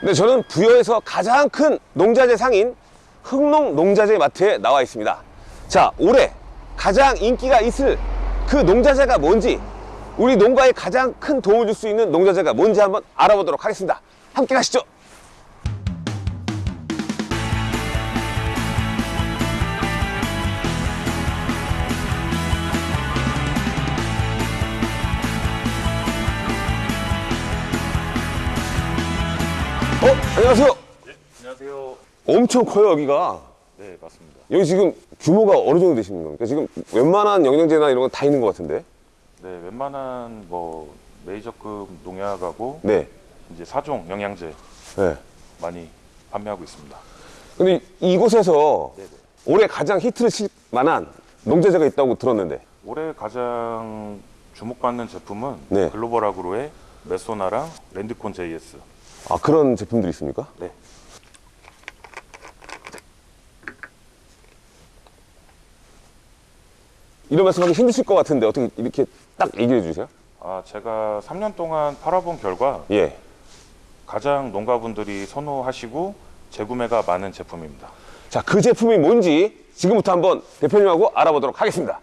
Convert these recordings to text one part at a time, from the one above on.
네, 저는 부여에서 가장 큰 농자재 상인 흥농 농자재 마트에 나와 있습니다. 자, 올해 가장 인기가 있을 그 농자재가 뭔지, 우리 농가에 가장 큰 도움을 줄 수 있는 농자재가 뭔지 한번 알아보도록 하겠습니다. 함께 가시죠. 안녕하세요. 안녕하세요. 엄청 커요, 여기가. 네, 맞습니다. 여기 지금 규모가 어느 정도 되시는 겁니까? 지금 웬만한 영양제나 이런 건 다 있는 것 같은데. 네, 웬만한 뭐 메이저급 농약하고 네. 이제 사종 영양제 네. 많이 판매하고 있습니다. 근데 이곳에서 네네. 올해 가장 히트를 칠 만한 농자재가 있다고 들었는데. 올해 가장 주목받는 제품은 네. 글로벌 아그로의 메소나랑 랜드콘 JS. 아, 그런 제품들이 있습니까? 네. 이런 말씀하기 힘드실 것 같은데 어떻게 이렇게 딱 얘기해 주세요? 아, 제가 3년 동안 팔아본 결과 예. 가장 농가분들이 선호하시고 재구매가 많은 제품입니다. 자, 그 제품이 뭔지 지금부터 한번 대표님하고 알아보도록 하겠습니다.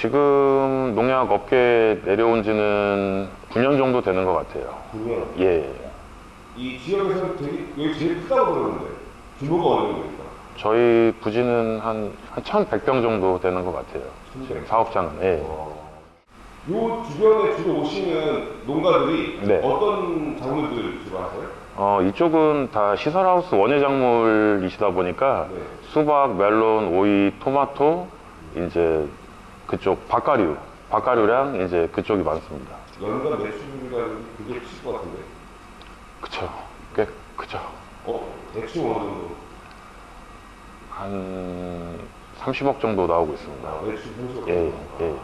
지금 농약 업계에 내려온 지는 9년 정도 되는 것 같아요. 그러면 예. 이 지역에서 되게 여기 제일 크다고 들었는데 규모가 어느 정도입니까? 저희 부지는 한, 한 1,100병 정도 되는 것 같아요. 지금 사업장은. 예. 요 주변에 주로 오시는 농가들이 네. 어떤 작물들 주로 하세요? 어, 이쪽은 다 시설하우스 원예 작물이시다 보니까 네. 수박, 멜론, 오이, 토마토, 이제 그쪽 박가류, 박가류랑 이제 그쪽이 많습니다. 연간 매출가 그게 크실 것 같은데. 그쵸. 꽤 그쵸. 어? 대충 어느 정도? 한 30억 정도 나오고 있습니다. 매출 평소 예, 예.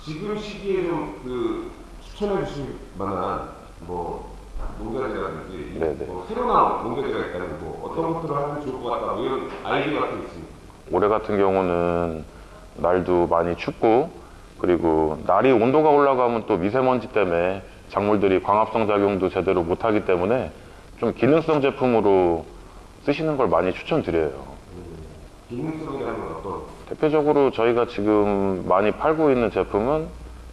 지금 시기에 좀그 추천해 주실 만한 뭐 농가들이라든지 네네. 뭐 새로 나온 농가들이 있다면 뭐 어떤 것들을 하면 좋을 것 같다 뭐 이런 아이디어 같은 게 있습니다. 올해 같은 경우는 날도 많이 춥고 그리고 날이 온도가 올라가면 또 미세먼지 때문에 작물들이 광합성 작용도 제대로 못하기 때문에 좀 기능성 제품으로 쓰시는 걸 많이 추천드려요. 기능성이라는 건 어떤? 대표적으로 저희가 지금 많이 팔고 있는 제품은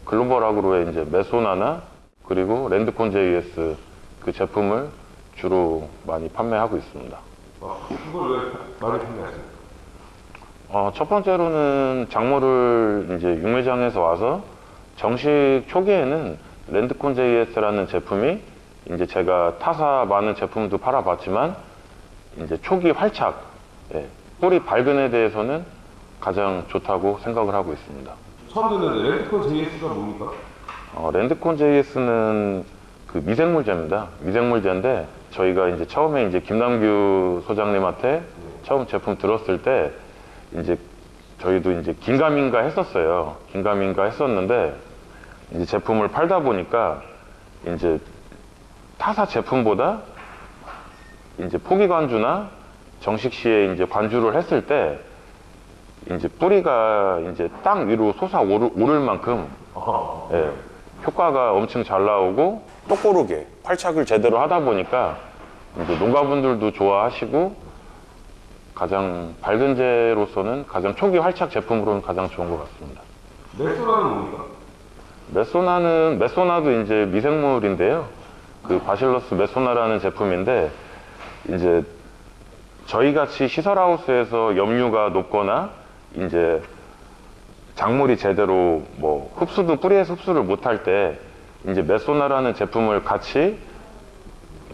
글로벌 아그로의 이제 메소나나 그리고 랜드콘 JS 그 제품을 주로 많이 판매하고 있습니다. 어, 그걸 왜 많이 판매하세요? 어, 첫 번째로는 작물을 이제 육매장에서 와서 정식 초기에는 랜드콘 JS라는 제품이 이제 제가 타사 많은 제품도 팔아봤지만 이제 초기 활착, 예, 뿌리 발근에 대해서는 가장 좋다고 생각을 하고 있습니다. 처음 듣는데 랜드콘 JS가 뭡니까? 어, 랜드콘 JS는 그 미생물제입니다. 미생물제인데 저희가 이제 처음에 이제 김남규 소장님한테 처음 제품 들었을 때 이제 저희도 이제 긴가민가 했었어요. 긴가민가 했었는데 이제 제품을 팔다 보니까 이제 타사 제품보다 이제 포기 관주나 정식 시에 이제 관주를 했을 때 이제 뿌리가 이제 땅 위로 솟아 오를, 오를 만큼 예, 효과가 엄청 잘 나오고 똑고르게 팔착을 제대로 하다 보니까 이제 농가분들도 좋아하시고 가장 밝은제로서는 가장 초기 활착 제품으로는 가장 좋은 것 같습니다. 메소라는 뭡니까? 메소나는 메소나도 이제 미생물인데요. 그 바실러스 메소나라는 제품인데 이제 저희 같이 시설하우스에서 염류가 높거나 이제 작물이 제대로 뭐 흡수도 뿌리에서 흡수를 못할 때 이제 메소나라는 제품을 같이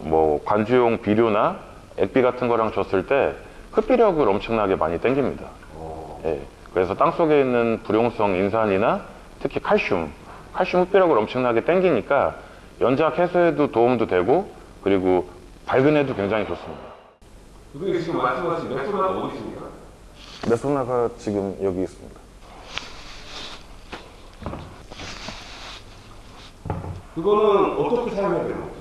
뭐 관주용 비료나 액비 같은 거랑 줬을 때 흡비력을 엄청나게 많이 땡깁니다. 예, 그래서 땅 속에 있는 불용성 인산이나 특히 칼슘, 칼슘 흡비력을 엄청나게 땡기니까 연작 해소에도 도움도 되고 그리고 발근에도 굉장히 좋습니다. 그게 지금 말씀하신 메소라가 어디 있습니까? 메소나가 지금 여기 있습니다. 그거는 어떻게 사용해야 되는 거죠?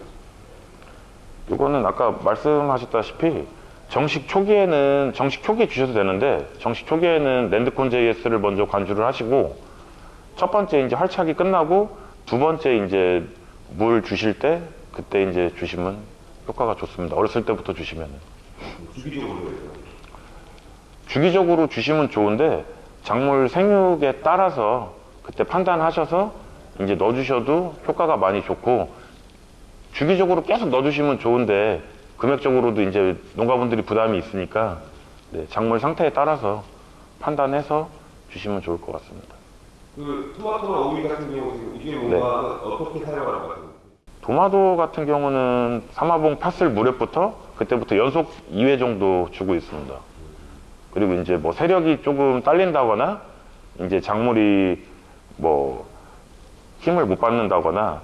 이거는 아까 말씀하셨다시피 정식 초기에는 정식 초기에 주셔도 되는데 정식 초기에는 랜드콘 JS를 먼저 관주를 하시고 첫 번째 이제 활착이 끝나고 두 번째 이제 물 주실 때 그때 이제 주시면 효과가 좋습니다. 어렸을 때부터 주기적으로 해요. 주기적으로 주시면 좋은데 작물 생육에 따라서 그때 판단하셔서 이제 넣어주셔도 효과가 많이 좋고 주기적으로 계속 넣어주시면 좋은데 금액적으로도 이제 농가분들이 부담이 있으니까 네, 작물 상태에 따라서 판단해서 주시면 좋을 것 같습니다. 그 토마토나 오이 같은 경우는 이게 뭔가 어떻게 사용하는 것 같아요? 도마도 같은 경우는 사마봉 팥을 무렵부터 그때부터 연속 2회 정도 주고 있습니다. 그리고 이제 뭐 세력이 조금 딸린다거나 이제 작물이 뭐 힘을 못 받는다거나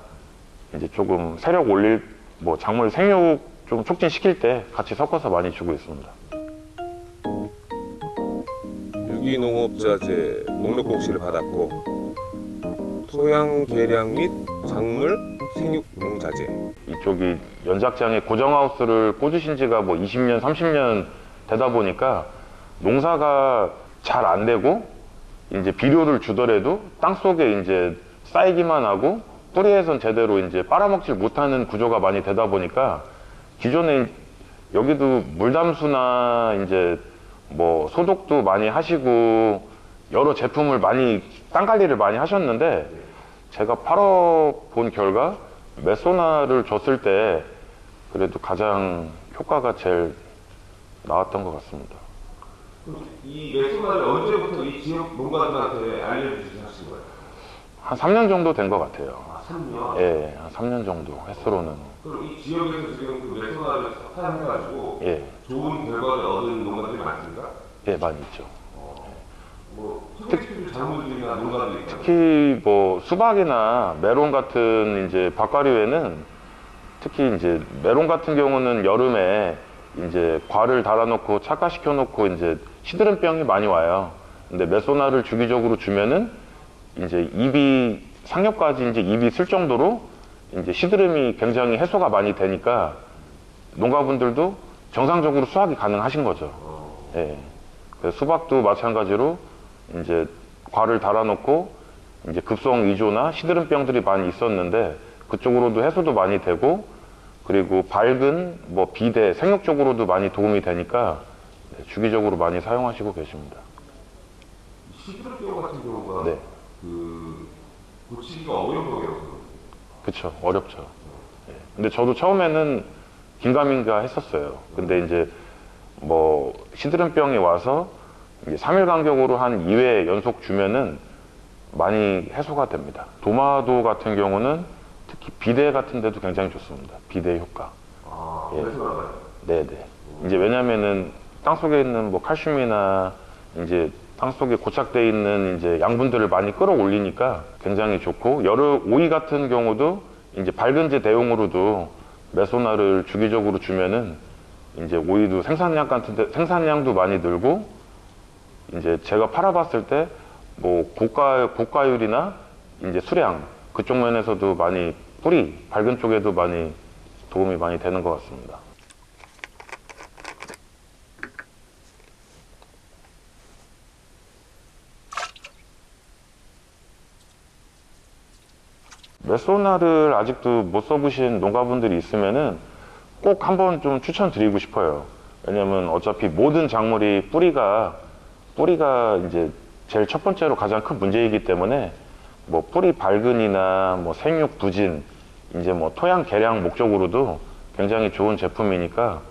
이제 조금 세력 올릴 뭐 작물 생육 좀 촉진시킬 때 같이 섞어서 많이 주고 있습니다. 유기농업자재 목록 공시를 받았고 토양 개량 및 작물 생육 농자재 이쪽이 연작장에 고정하우스를 꽂으신 지가 뭐 20년, 30년 되다 보니까 농사가 잘 안 되고 이제 비료를 주더라도 땅 속에 이제 쌓이기만 하고 뿌리에선 제대로 이제 빨아먹질 못하는 구조가 많이 되다 보니까 기존에 여기도 물담수나 이제 뭐 소독도 많이 하시고 여러 제품을 많이 땅 관리를 많이 하셨는데 제가 팔아본 결과 메소나를 줬을 때 그래도 가장 효과가 제일 나왔던 것 같습니다. 이 메소나를 언제부터 이 지역 농가들한테 알려주시신 거예요? 한 3년 정도 된 것 같아요. 아, 3년. 예, 한 3년 정도 횟수로는. 그럼 이 지역에서 지금 그 메소나를 사용해가지고 예, 좋은 결과를 얻은 농가들이 많습니까? 예, 많이 있죠. 뭐 농가들이 있잖아요. 특히 뭐 수박이나 메론 같은 이제 박과류에는 특히 이제 메론 같은 경우는 여름에 이제 과를 달아놓고 착화시켜 놓고 이제 시드름병이 많이 와요. 근데 메소나를 주기적으로 주면은 이제 입이 상엽까지 이제 입이 쓸 정도로 이제 시드름이 굉장히 해소가 많이 되니까 농가분들도 정상적으로 수확이 가능하신 거죠. 예. 그래서 수박도 마찬가지로 이제 과를 달아놓고 이제 급성 위조나 시드름병들이 많이 있었는데 그쪽으로도 해소도 많이 되고 그리고 밝은 뭐 비대 생육 쪽으로도 많이 도움이 되니까 네, 주기적으로 많이 사용하시고 계십니다. 시드름병 같은 경우가 네, 그 고치기가 어려운 병이라고 그쵸 어렵죠. 예. 근데 저도 처음에는 긴가민가 했었어요. 근데 이제 뭐 시드름병이 와서 이제 3일 간격으로 한 2회 연속 주면은 많이 해소가 됩니다. 도마도 같은 경우는 특히 비대 같은 데도 굉장히 좋습니다. 비대 효과. 아, 예. 네네. 이제 왜냐면은 땅 속에 있는 뭐 칼슘이나 이제 땅 속에 고착돼 있는 이제 양분들을 많이 끌어올리니까 굉장히 좋고 여러 오이 같은 경우도 이제 밝은제 대용으로도 메소나를 주기적으로 주면은 이제 오이도 생산량 같은 데, 생산량도 많이 늘고 이제 제가 팔아봤을 때 뭐 고가 고가율이나 이제 수량 그쪽 면에서도 많이 뿌리 밝은 쪽에도 많이 도움이 많이 되는 것 같습니다. 메소나를 아직도 못 써보신 농가분들이 있으면은 꼭 한번 좀 추천드리고 싶어요. 왜냐면 어차피 모든 작물이 뿌리가 뿌리가 이제 제일 첫 번째로 가장 큰 문제이기 때문에 뭐 뿌리 발근이나 뭐 생육 부진 이제 뭐 토양 개량 목적으로도 굉장히 좋은 제품이니까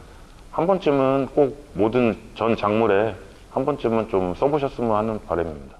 한 번쯤은 꼭 모든 전 작물에 한 번쯤은 좀 써보셨으면 하는 바람입니다.